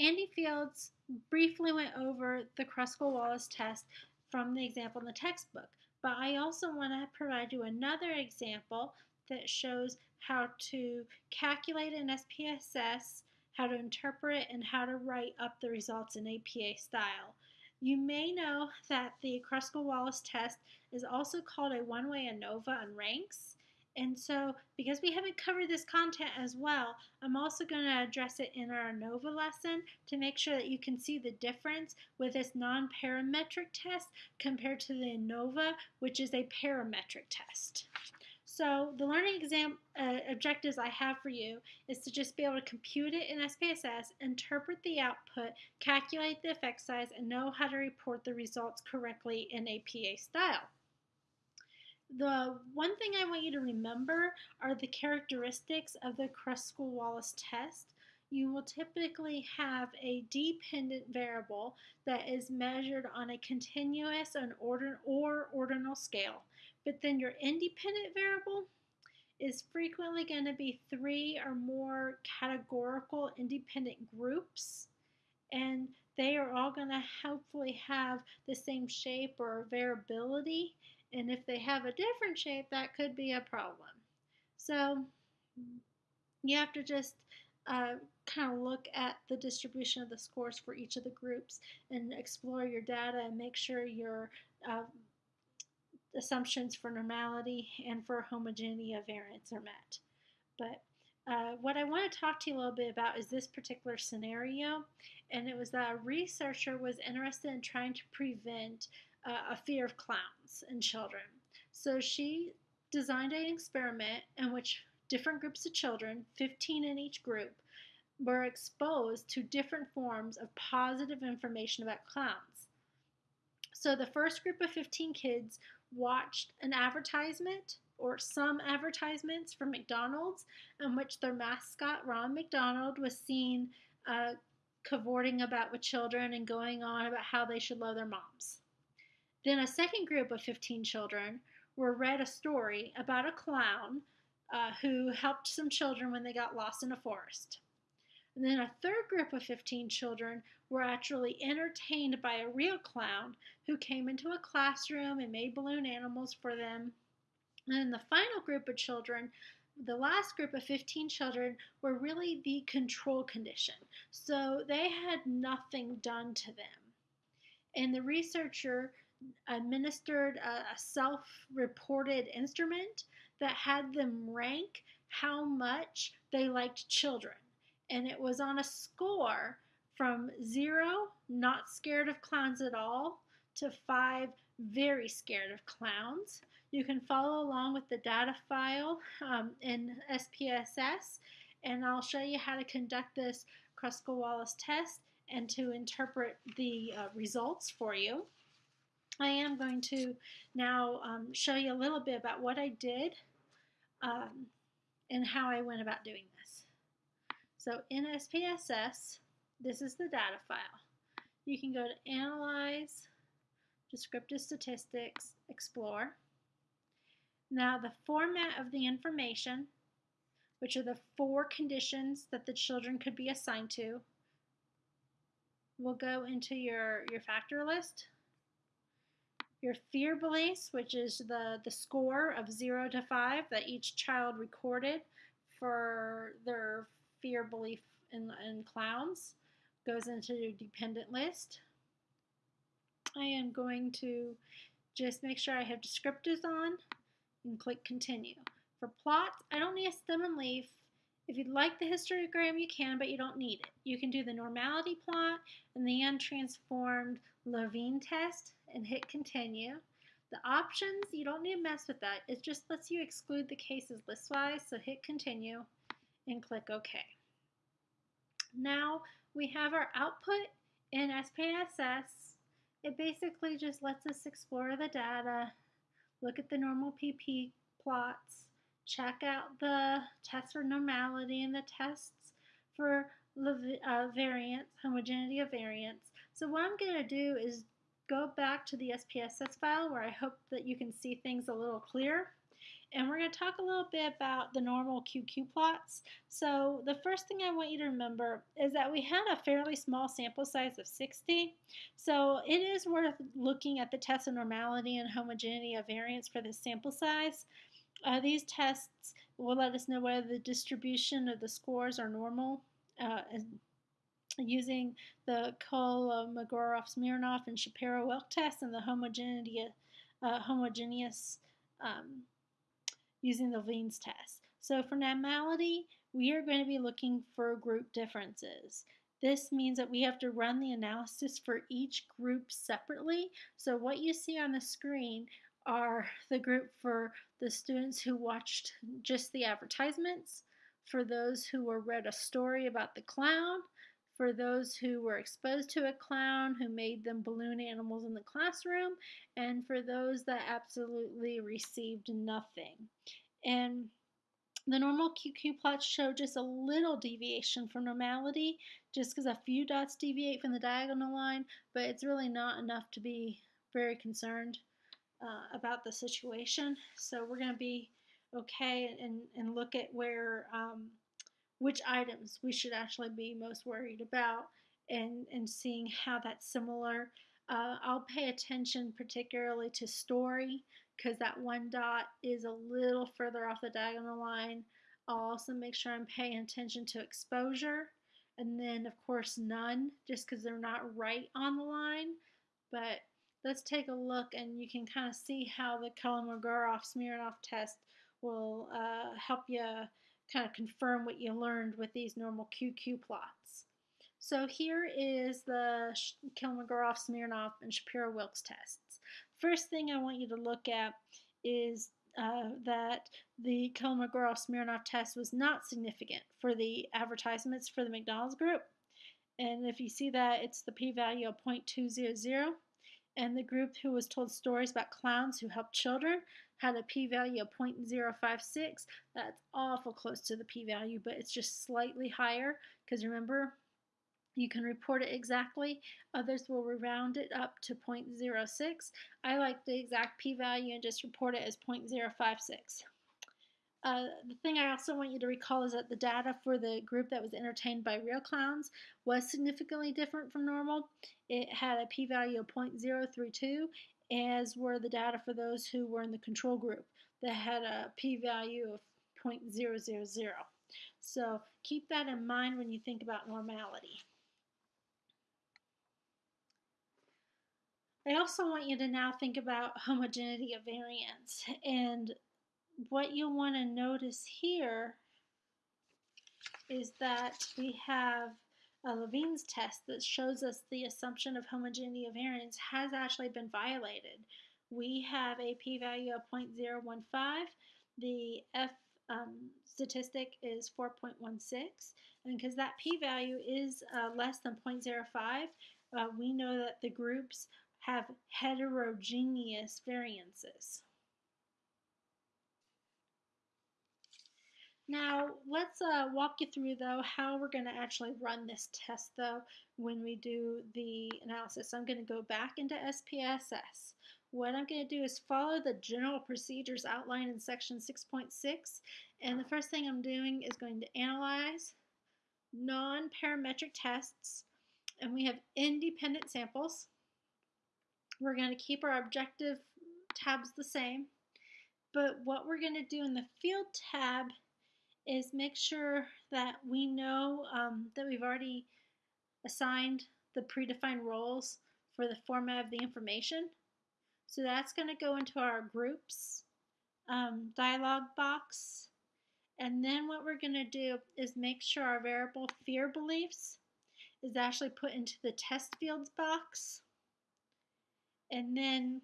Andy Fields briefly went over the Kruskal-Wallis test from the example in the textbook, but I also want to provide you another example that shows how to calculate an SPSS, how to interpret, and how to write up the results in APA style. You may know that the Kruskal-Wallis test is also called a one-way ANOVA on ranks. And so, because we haven't covered this content as well, I'm also going to address it in our ANOVA lesson to make sure that you can see the difference with this non-parametric test compared to the ANOVA, which is a parametric test. So the learning exam uh, objectives I have for you is to just be able to compute it in SPSS, interpret the output, calculate the effect size, and know how to report the results correctly in APA style. The one thing I want you to remember are the characteristics of the Kruskal-Wallis test. You will typically have a dependent variable that is measured on a continuous and order, or ordinal scale. But then your independent variable is frequently going to be three or more categorical independent groups. And they are all going to hopefully have the same shape or variability and if they have a different shape, that could be a problem. So you have to just uh, kind of look at the distribution of the scores for each of the groups and explore your data and make sure your uh, assumptions for normality and for homogeneity of variance are met. But uh, what I want to talk to you a little bit about is this particular scenario, and it was that a researcher was interested in trying to prevent uh, a fear of clowns in children. So she designed an experiment in which different groups of children, 15 in each group, were exposed to different forms of positive information about clowns. So the first group of 15 kids watched an advertisement or some advertisements from McDonald's in which their mascot, Ronald McDonald, was seen uh, cavorting about with children and going on about how they should love their moms. Then a second group of 15 children were read a story about a clown uh, who helped some children when they got lost in a forest. And then a third group of 15 children were actually entertained by a real clown who came into a classroom and made balloon animals for them. And then the final group of children, the last group of 15 children, were really the control condition. So they had nothing done to them. And the researcher administered a, a self reported instrument that had them rank how much they liked children. And it was on a score from zero, not scared of clowns at all, to five, very scared of clowns. You can follow along with the data file um, in SPSS, and I'll show you how to conduct this Kruskal-Wallis test and to interpret the uh, results for you. I am going to now um, show you a little bit about what I did um, and how I went about doing this. So in SPSS, this is the data file. You can go to Analyze, Descriptive Statistics, Explore. Now the format of the information, which are the four conditions that the children could be assigned to, will go into your, your factor list your fear beliefs, which is the, the score of 0 to 5 that each child recorded for their fear belief in, in clowns, goes into your dependent list. I am going to just make sure I have descriptors on and click continue. For plots, I don't need a stem and leaf. If you'd like the histogram, you can, but you don't need it. You can do the normality plot and the untransformed Levene test and hit continue. The options, you don't need to mess with that. It just lets you exclude the cases listwise, so hit continue and click OK. Now we have our output in SPSS. It basically just lets us explore the data, look at the normal PP plots, check out the tests for normality and the tests for uh, variance, homogeneity of variance. So what I'm going to do is go back to the SPSS file where I hope that you can see things a little clearer. and we're going to talk a little bit about the normal QQ plots. So the first thing I want you to remember is that we had a fairly small sample size of 60, so it is worth looking at the test of normality and homogeneity of variance for this sample size. Uh, these tests will let us know whether the distribution of the scores are normal uh, using the Kolmogorov-Smirnov and Shapiro-Wilk test and the homogeneity, uh, homogeneous um, using the Levene's test. So for normality, we are going to be looking for group differences. This means that we have to run the analysis for each group separately. So what you see on the screen are the group for the students who watched just the advertisements, for those who were read a story about the clown, for those who were exposed to a clown who made them balloon animals in the classroom, and for those that absolutely received nothing. And the normal QQ plots show just a little deviation from normality, just because a few dots deviate from the diagonal line, but it's really not enough to be very concerned uh, about the situation. So we're going to be okay and, and look at where um, which items we should actually be most worried about and, and seeing how that's similar. Uh, I'll pay attention particularly to story because that one dot is a little further off the diagonal line. I'll also make sure I'm paying attention to exposure and then of course none just because they're not right on the line. But let's take a look and you can kind of see how the Kolmogorov-Smirnov test will uh, help you kind of confirm what you learned with these normal QQ plots. So here is the Kolmogorov-Smirnov and Shapiro-Wilks tests. First thing I want you to look at is uh, that the Kolmogorov-Smirnov test was not significant for the advertisements for the McDonald's group. And if you see that, it's the p-value of 0.200 and the group who was told stories about clowns who helped children had a p-value of 0.056. That's awful close to the p-value, but it's just slightly higher because remember, you can report it exactly. Others will round it up to 0.06. I like the exact p-value and just report it as 0.056. Uh, the thing I also want you to recall is that the data for the group that was entertained by real clowns was significantly different from normal. It had a p-value of 0.032, as were the data for those who were in the control group that had a p-value of 0.000. So keep that in mind when you think about normality. I also want you to now think about homogeneity of variance and what you'll want to notice here is that we have a Levene's test that shows us the assumption of homogeneity of variance has actually been violated. We have a p-value of 0.015. The F um, statistic is 4.16. And because that p-value is uh, less than 0.05, uh, we know that the groups have heterogeneous variances. Now, let's uh, walk you through, though, how we're going to actually run this test, though, when we do the analysis. I'm going to go back into SPSS. What I'm going to do is follow the general procedures outlined in section 6.6, and the first thing I'm doing is going to analyze non-parametric tests, and we have independent samples. We're going to keep our objective tabs the same, but what we're going to do in the field tab is make sure that we know um, that we've already assigned the predefined roles for the format of the information. So that's going to go into our groups um, dialog box. And then what we're going to do is make sure our variable fear beliefs is actually put into the test fields box. And then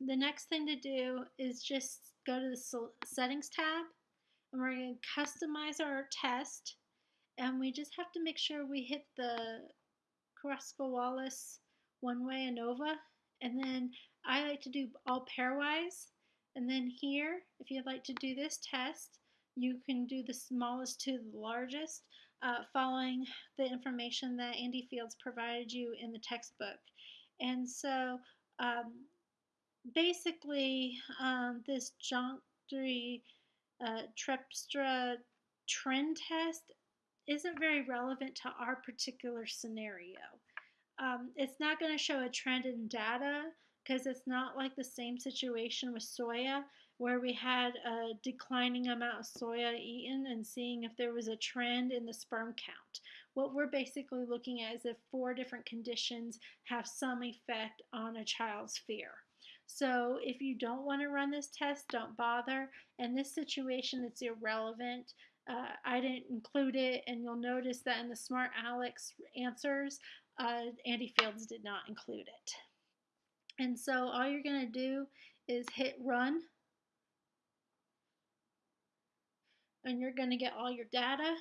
the next thing to do is just go to the settings tab and we're going to customize our test and we just have to make sure we hit the Kruskal-Wallis one-way ANOVA and then I like to do all pairwise. And then here if you'd like to do this test you can do the smallest to the largest uh, following the information that Andy Fields provided you in the textbook. And so um, basically um, this introductory uh, Terpstra trend test isn't very relevant to our particular scenario. Um, it's not going to show a trend in data because it's not like the same situation with soya where we had a declining amount of soya eaten and seeing if there was a trend in the sperm count. What we're basically looking at is if four different conditions have some effect on a child's fear. So if you don't want to run this test, don't bother. In this situation, it's irrelevant. Uh, I didn't include it, and you'll notice that in the Smart Alex answers, uh, Andy Fields did not include it. And so all you're going to do is hit run. And you're going to get all your data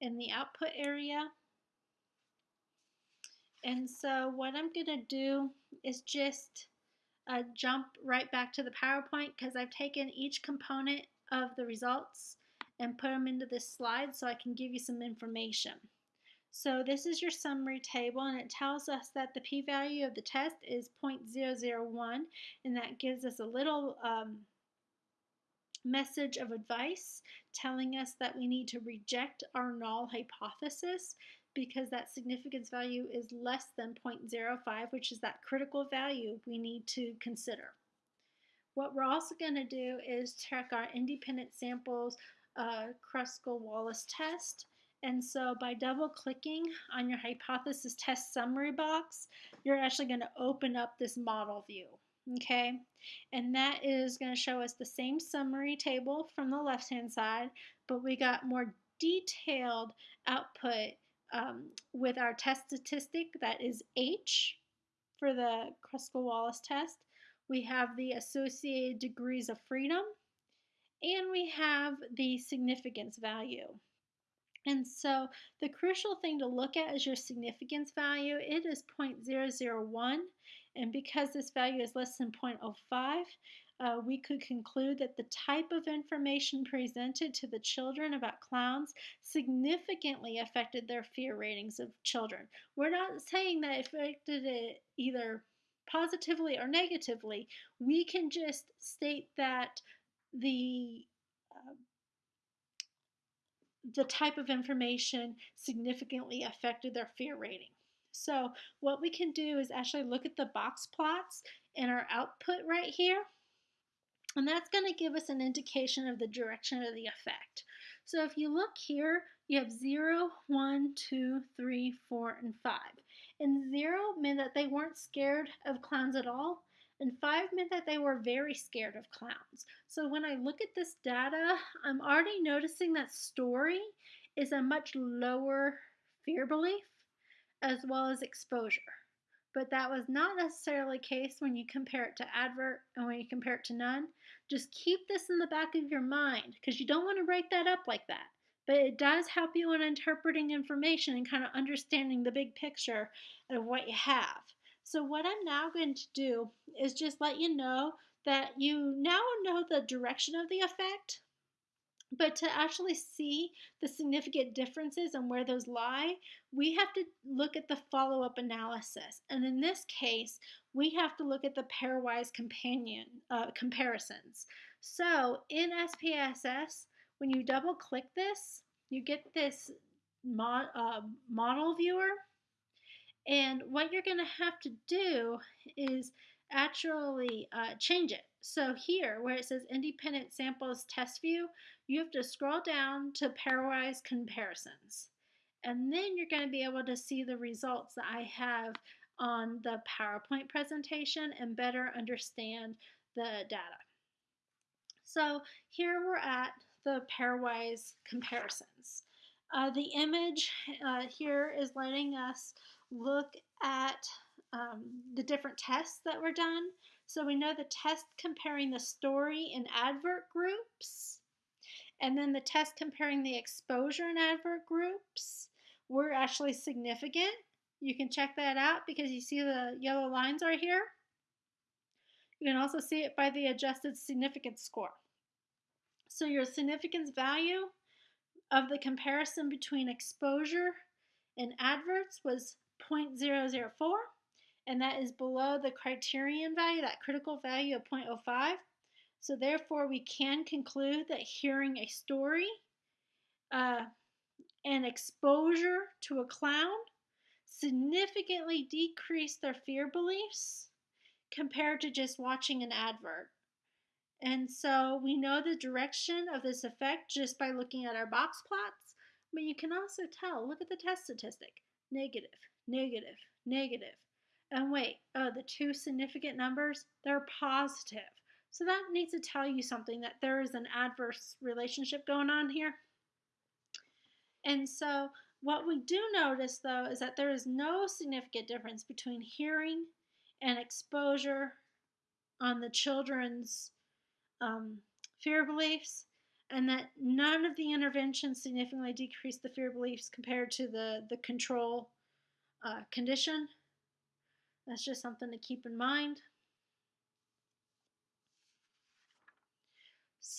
in the output area. And so what I'm going to do is just uh, jump right back to the PowerPoint because I've taken each component of the results and put them into this slide so I can give you some information. So this is your summary table and it tells us that the p-value of the test is 0.001 and that gives us a little um, message of advice telling us that we need to reject our null hypothesis because that significance value is less than 0.05 which is that critical value we need to consider. What we're also going to do is check our independent samples uh, Kruskal-Wallis test and so by double clicking on your hypothesis test summary box, you're actually going to open up this model view. Okay, and that is going to show us the same summary table from the left hand side, but we got more detailed output um, with our test statistic that is H for the Kruskal-Wallis test. We have the associated degrees of freedom, and we have the significance value. And so the crucial thing to look at is your significance value. It is 0.001, and because this value is less than 0.05, uh, we could conclude that the type of information presented to the children about clowns significantly affected their fear ratings of children. We're not saying that it affected it either positively or negatively. We can just state that the uh, the type of information significantly affected their fear rating. So what we can do is actually look at the box plots in our output right here. And that's going to give us an indication of the direction of the effect. So if you look here, you have 0, 1, 2, 3, 4, and 5. And 0 meant that they weren't scared of clowns at all and five meant that they were very scared of clowns. So when I look at this data, I'm already noticing that story is a much lower fear belief as well as exposure. But that was not necessarily the case when you compare it to advert and when you compare it to none. Just keep this in the back of your mind because you don't want to write that up like that. But it does help you in interpreting information and kind of understanding the big picture of what you have. So what I'm now going to do is just let you know that you now know the direction of the effect, but to actually see the significant differences and where those lie, we have to look at the follow-up analysis. And in this case, we have to look at the pairwise companion uh, comparisons. So in SPSS, when you double click this, you get this uh, model viewer and what you're going to have to do is actually uh, change it. So here, where it says Independent Samples Test View, you have to scroll down to Pairwise Comparisons. And then you're going to be able to see the results that I have on the PowerPoint presentation and better understand the data. So here we're at the pairwise comparisons. Uh, the image uh, here is letting us look at um, the different tests that were done. So we know the test comparing the story and advert groups, and then the test comparing the exposure and advert groups were actually significant. You can check that out because you see the yellow lines are here. You can also see it by the adjusted significance score. So your significance value of the comparison between exposure and adverts was 0.004, and that is below the criterion value, that critical value of 0.05. So therefore, we can conclude that hearing a story uh, and exposure to a clown significantly decrease their fear beliefs compared to just watching an advert. And so we know the direction of this effect just by looking at our box plots, but you can also tell, look at the test statistic, negative, negative, negative. And wait, oh, the two significant numbers, they're positive. So that needs to tell you something that there is an adverse relationship going on here. And so what we do notice though is that there is no significant difference between hearing and exposure on the children's um, fear beliefs and that none of the interventions significantly decreased the fear beliefs compared to the, the control uh, condition. That's just something to keep in mind.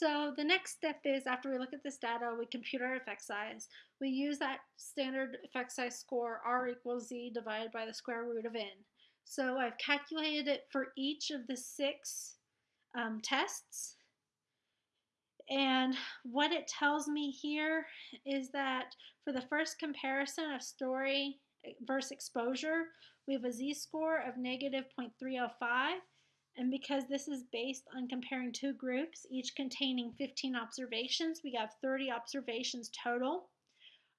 So the next step is after we look at this data, we compute our effect size. We use that standard effect size score R equals Z divided by the square root of N. So I've calculated it for each of the six um, tests. And what it tells me here is that for the first comparison of story versus exposure, we have a z-score of negative 0.305. And because this is based on comparing two groups, each containing 15 observations, we have 30 observations total.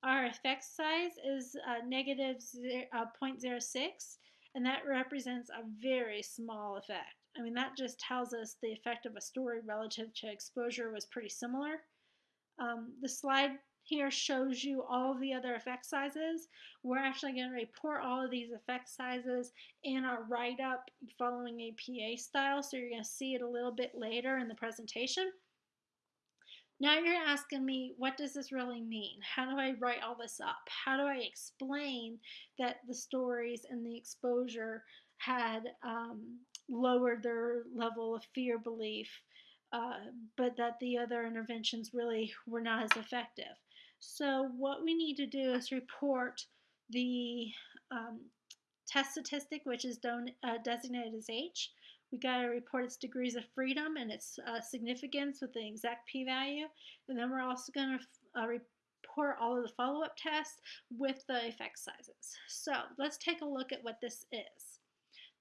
Our effect size is uh, negative 0, uh, 0.06, and that represents a very small effect. I mean, that just tells us the effect of a story relative to exposure was pretty similar. Um, the slide here shows you all the other effect sizes. We're actually going to report all of these effect sizes in our write-up following APA style, so you're going to see it a little bit later in the presentation. Now you're asking me, what does this really mean? How do I write all this up? How do I explain that the stories and the exposure had um, lowered their level of fear belief, uh, but that the other interventions really were not as effective? So what we need to do is report the um, test statistic, which is don- uh, designated as H. We got to report its degrees of freedom and its uh, significance with the exact p-value. And then we're also going to uh, report all of the follow-up tests with the effect sizes. So let's take a look at what this is.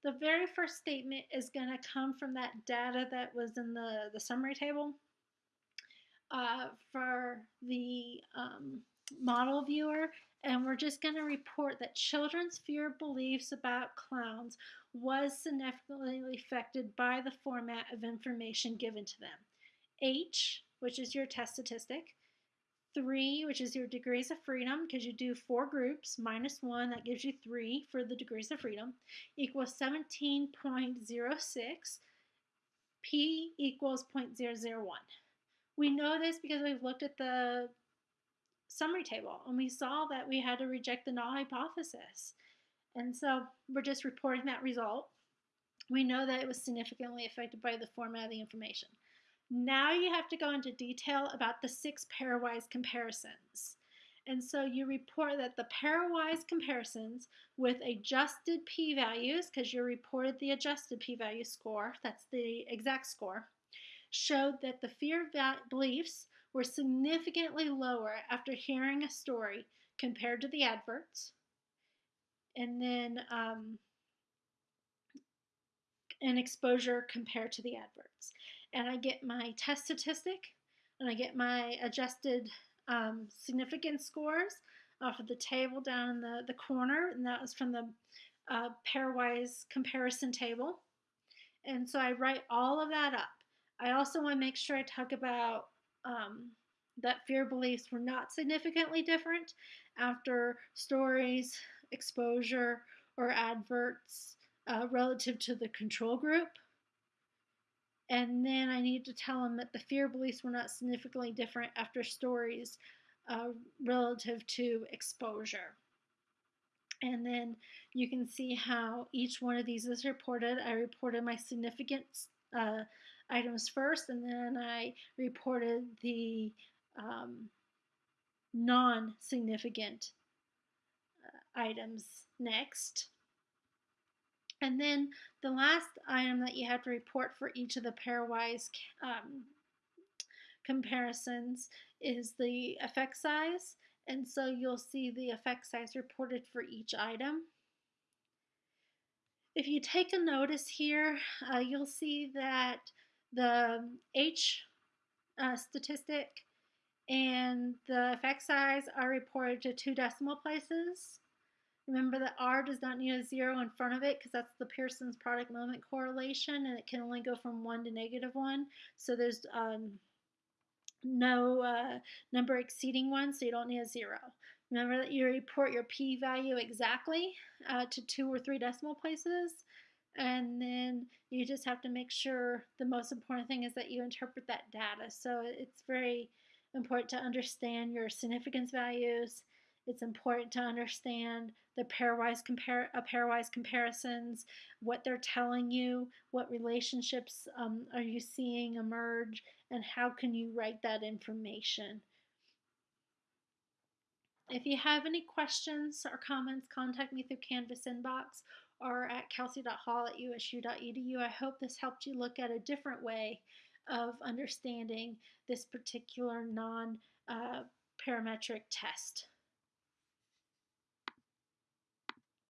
The very first statement is going to come from that data that was in the, the summary table uh, for the um, model viewer and we're just going to report that children's fear beliefs about clowns was significantly affected by the format of information given to them. H, which is your test statistic, 3, which is your degrees of freedom, because you do four groups, minus 1, that gives you 3 for the degrees of freedom, equals 17.06, P equals 0.001. We know this because we've looked at the summary table and we saw that we had to reject the null hypothesis. And so we're just reporting that result. We know that it was significantly affected by the format of the information. Now you have to go into detail about the six pairwise comparisons. And so you report that the pairwise comparisons with adjusted p-values, because you reported the adjusted p-value score, that's the exact score, showed that the fear beliefs were significantly lower after hearing a story compared to the adverts. And then um, an exposure compared to the adverts. And I get my test statistic and I get my adjusted um, significance scores off of the table down in the, the corner, and that was from the uh, pairwise comparison table. And so I write all of that up. I also want to make sure I talk about um, that fear beliefs were not significantly different after stories, exposure, or adverts uh, relative to the control group. And then I need to tell them that the fear beliefs were not significantly different after stories uh, relative to exposure. And then you can see how each one of these is reported. I reported my significant uh, items first, and then I reported the um, non significant uh, items next. And then the last item that you have to report for each of the pairwise um, comparisons is the effect size. And so you'll see the effect size reported for each item. If you take a notice here, uh, you'll see that the H uh, statistic and the effect size are reported to two decimal places. Remember that R does not need a zero in front of it because that's the Pearson's product moment correlation and it can only go from 1 to negative 1. So there's um, no uh, number exceeding 1, so you don't need a zero. Remember that you report your p-value exactly uh, to two or three decimal places. And then you just have to make sure the most important thing is that you interpret that data. So it's very important to understand your significance values. It's important to understand the pairwise compare uh, pairwise comparisons, what they're telling you, what relationships um, are you seeing emerge, and how can you write that information. If you have any questions or comments, contact me through Canvas inbox or at kelsey.hall at usu.edu. I hope this helped you look at a different way of understanding this particular non uh, parametric test.